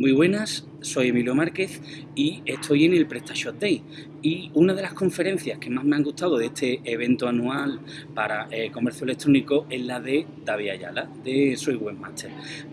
Muy buenas, soy Emilio Márquez y estoy en el PrestaShop Day. Y una de las conferencias que más me han gustado de este evento anual para eh, comercio electrónico es la de David Ayala, de Soy Webmaster.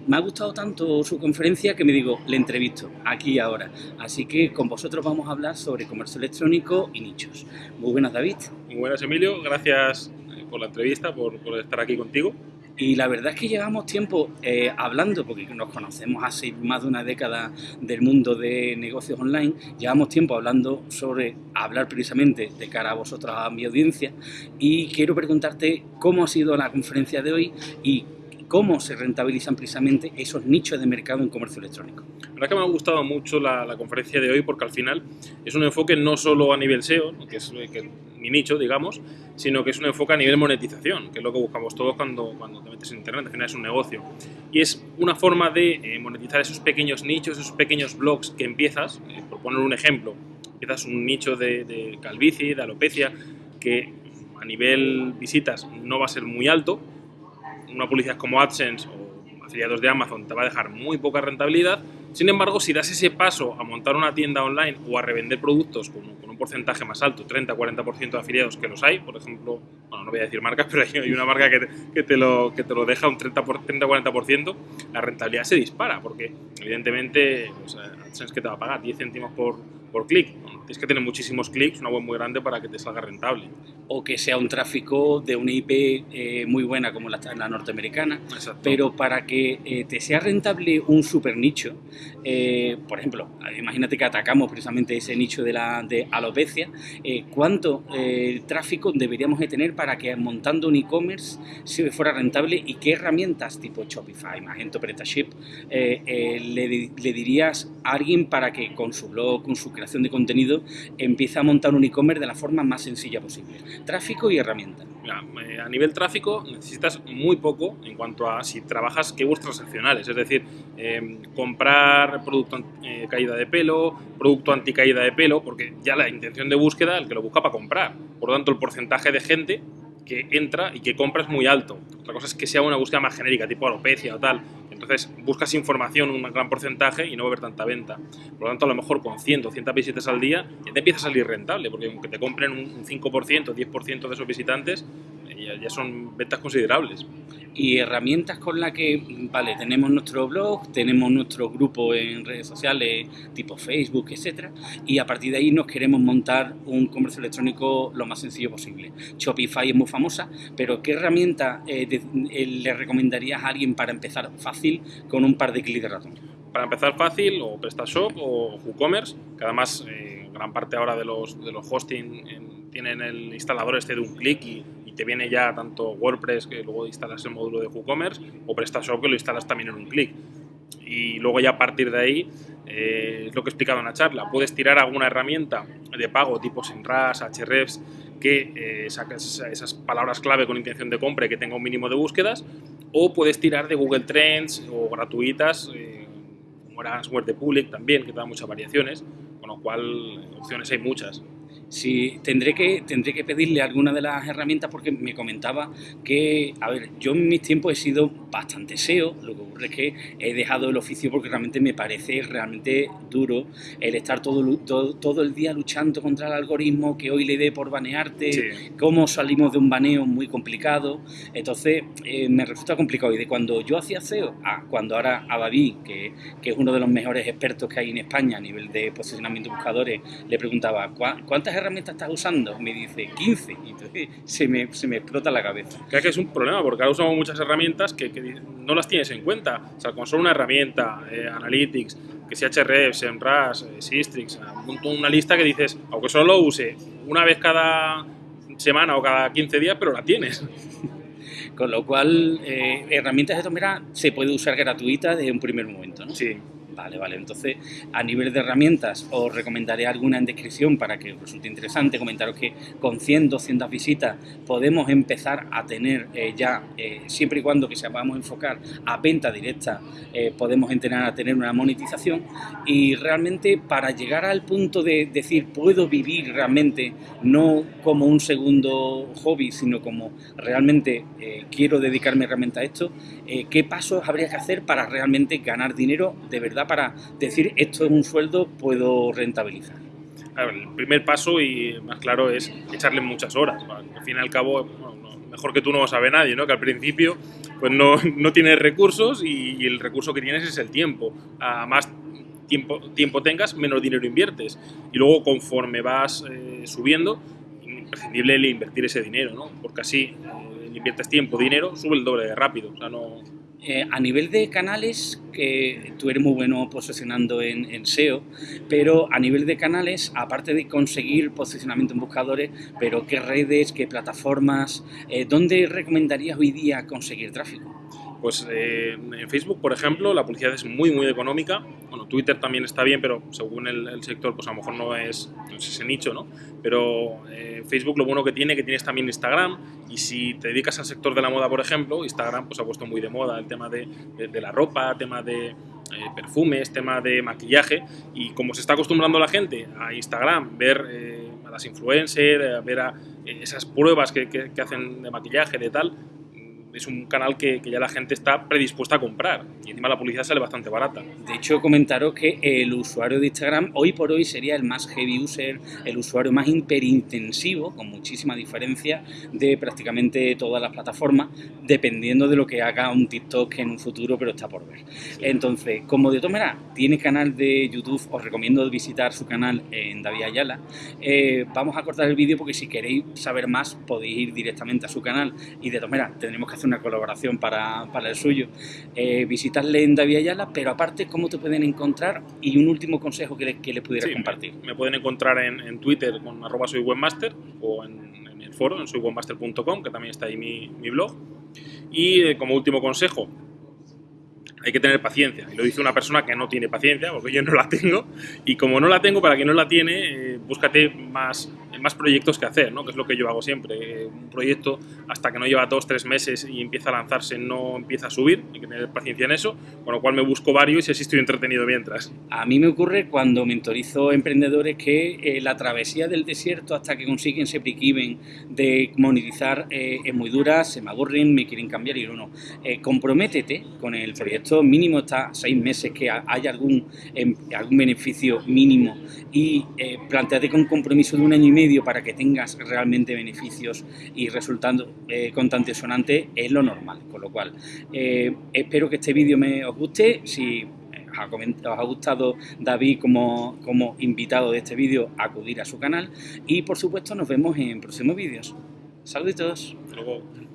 Me ha gustado tanto su conferencia que me digo, le entrevisto aquí y ahora. Así que con vosotros vamos a hablar sobre comercio electrónico y nichos. Muy buenas, David. Muy buenas, Emilio. Gracias eh, por la entrevista, por, por estar aquí contigo. Y la verdad es que llevamos tiempo eh, hablando, porque nos conocemos hace más de una década del mundo de negocios online, llevamos tiempo hablando sobre hablar precisamente de cara a vosotros, a mi audiencia, y quiero preguntarte cómo ha sido la conferencia de hoy y cómo se rentabilizan precisamente esos nichos de mercado en comercio electrónico. La verdad que me ha gustado mucho la, conferencia de hoy porque al final es un enfoque no solo a nivel SEO, que es mi nicho, digamos, sino que es un enfoque a nivel monetización, que es lo que buscamos todos cuando, cuando te metes en Internet, al final es un negocio. Y es una forma de eh, monetizar esos pequeños nichos, esos pequeños blogs que empiezas, eh, por poner un ejemplo, empiezas un nicho de, de calvicie, de alopecia, que a nivel visitas no va a ser muy alto, una publicidad como AdSense o afiliados de Amazon te va a dejar muy poca rentabilidad. Sin embargo, si das ese paso a montar una tienda online o a revender productos con, un porcentaje más alto, 30-40% de afiliados que los hay, por ejemplo, bueno, no voy a decir marcas, pero hay una marca que te, que te lo, que te lo deja un 30-40%, la rentabilidad se dispara, porque evidentemente pues, AdSense que te va a pagar 10 céntimos por, por clic. tienes que tener muchísimos clics, una web muy grande para que te salga rentable. O que sea un tráfico de una IP eh, muy buena como la, la norteamericana, pero para que eh, te sea rentable un super nicho, eh, por ejemplo, imagínate que atacamos precisamente ese nicho de la de alopecia, ¿cuánto tráfico deberíamos de tener para que montando un e-commerce se fuera rentable y qué herramientas tipo Shopify, Magento, PrestaShip le, le dirías a alguien para que con su blog, con su creación de contenido, empieza a montar un e-commerce de la forma más sencilla posible. Tráfico y herramienta. Eh, a nivel tráfico necesitas muy poco en cuanto a si trabajas keywords transaccionales, es decir, em, comprar producto eh, caída de pelo, producto anti caída de pelo, porque ya la intención de búsqueda, el que lo busca para comprar. Por lo tanto, el porcentaje de gente que entra y que compra es muy alto. Otra cosa es que sea una búsqueda más genérica, tipo alopecia o tal, entonces buscas información, un gran porcentaje y no va a haber tanta venta. Por lo tanto, a lo mejor con 100 o 100 visitas al día ya te empieza a salir rentable, porque aunque te compren un 5%, 10% de esos visitantes, ya, son ventas considerables. Y herramientas con las que, vale, tenemos nuestro blog, tenemos nuestro grupo en redes sociales tipo Facebook, etcétera, y a partir de ahí nos queremos montar un comercio electrónico lo más sencillo posible. Shopify es muy famosa, pero ¿qué herramienta eh, eh, le recomendarías a alguien para empezar fácil con un par de clics de ratón? Para empezar fácil, o PrestaShop o WooCommerce, que además eh, gran parte ahora de los, de los hosting tienen el instalador este de un clic y te viene ya tanto WordPress, que luego instalas el módulo de WooCommerce, o PrestaShop, que lo instalas también en un clic. Y luego ya a partir de ahí, eh, es lo que he explicado en la charla, puedes tirar alguna herramienta de pago tipo SEMrush, Hrefs, que eh, saques esas palabras clave con intención de compra y que tenga un mínimo de búsquedas, o puedes tirar de Google Trends o gratuitas, eh, como Answer de Public también, que te da muchas variaciones, con lo cual opciones hay muchas. Sí, tendré que, tendré que pedirle alguna de las herramientas porque me comentaba que, a ver, yo en mis tiempos he sido bastante SEO, lo que ocurre es que he dejado el oficio porque realmente me parece realmente duro el estar todo, todo, el día luchando contra el algoritmo, que hoy le dé por banearte, cómo salimos de un baneo muy complicado, entonces eh, me resulta complicado. Y de cuando yo hacía SEO, a cuando ahora Abaví, que, que es uno de los mejores expertos que hay en España a nivel de posicionamiento de buscadores, le preguntaba, ¿cuántas herramientas estás usando? Me dice 15. Y entonces se me, se me explota la cabeza. Creo que es un problema porque ahora usamos muchas herramientas que, no las tienes en cuenta. O sea, con solo una herramienta, eh, Analytics, que sea HRF, SEMrush, eh, Sistrix, una lista que dices, aunque solo lo use una vez cada semana o cada 15 días, pero la tienes. Con lo cual, eh, herramientas de tomera se puede usar gratuita desde un primer momento, ¿no? Sí. Vale, vale. Entonces, a nivel de herramientas, os recomendaré alguna en descripción para que os resulte interesante. Comentaros que con 100, 200 visitas podemos empezar a tener eh, ya, eh, siempre y cuando que sepamos enfocar a venta directa, eh, podemos entrenar a tener una monetización. Y realmente, para llegar al punto de decir, puedo vivir realmente, no como un segundo hobby, sino como realmente quiero dedicarme realmente a esto, ¿qué pasos habría que hacer para realmente ganar dinero de verdad? Para decir esto es un sueldo, puedo rentabilizar? el primer paso y más claro es echarle muchas horas. Al fin y al cabo, mejor que tú no lo sabe nadie, ¿no? Que al principio pues no, no tienes recursos y, el recurso que tienes es el tiempo. A más tiempo, tiempo tengas, menos dinero inviertes. Y luego conforme vas eh, subiendo, imprescindible invertir ese dinero, ¿no? Porque así eh, inviertes tiempo, dinero, sube el doble de rápido. O sea, no, eh, a nivel de canales, que tú eres muy bueno posicionando en, SEO, pero a nivel de canales, aparte de conseguir posicionamiento en buscadores, pero qué redes, qué plataformas, eh, ¿dónde recomendarías hoy día conseguir tráfico? Pues eh, en Facebook, por ejemplo, la publicidad es muy, muy económica. Bueno, Twitter también está bien, pero según el, sector, pues a lo mejor no es, ese nicho, ¿no? Pero eh, Facebook lo bueno que tiene, que tienes también Instagram, y si te dedicas al sector de la moda, por ejemplo, Instagram pues ha puesto muy de moda el tema de, la ropa, tema de eh, perfumes, tema de maquillaje, y como se está acostumbrando la gente a Instagram, ver a las influencers, ver a esas pruebas que, que hacen de maquillaje, de tal, es un canal que, ya la gente está predispuesta a comprar y encima la publicidad sale bastante barata. De hecho, comentaros que el usuario de Instagram hoy por hoy sería el más heavy user, el usuario más hiperintensivo, con muchísima diferencia de prácticamente todas las plataformas, dependiendo de lo que haga un TikTok en un futuro, pero está por ver. Entonces, como de todas maneras tiene canal de YouTube, os recomiendo visitar su canal en David Ayala. Eh, vamos a cortar el vídeo porque si queréis saber más podéis ir directamente a su canal y de todas maneras tendremos que hacer una colaboración para, para el suyo, eh, visitarle en David Ayala, pero aparte, ¿cómo te pueden encontrar? Y un último consejo que le, que le pudieras compartir. Me, pueden encontrar en, en Twitter con arroba soy webmaster o en, en, el foro, en soywebmaster.com, que también está ahí mi, mi blog. Y eh, como último consejo, hay que tener paciencia. Y lo dice una persona que no tiene paciencia, porque yo no la tengo. Y como no la tengo, para quien no la tiene, eh, búscate más más proyectos que hacer, ¿no? que es lo que yo hago siempre. Un proyecto, hasta que no lleva dos, tres meses y empieza a lanzarse, no empieza a subir, hay que tener paciencia en eso, con lo cual me busco varios y así estoy entretenido mientras. A mí me ocurre cuando mentorizo emprendedores que eh, la travesía del desierto hasta que consiguen ese break de monetizar eh, es muy dura, se me aburren, me quieren cambiar y yo no. Eh, comprométete con el proyecto, mínimo está seis meses que haya algún, em, algún beneficio mínimo y planteate con compromiso de un año y medio para que tengas realmente beneficios y resultando eh, contante sonante es lo normal. Con lo cual, eh, espero que este vídeo me os guste. Si os ha gustado David como, como invitado de este vídeo, acudir a su canal y por supuesto nos vemos en próximos vídeos. Saluditos. Luego.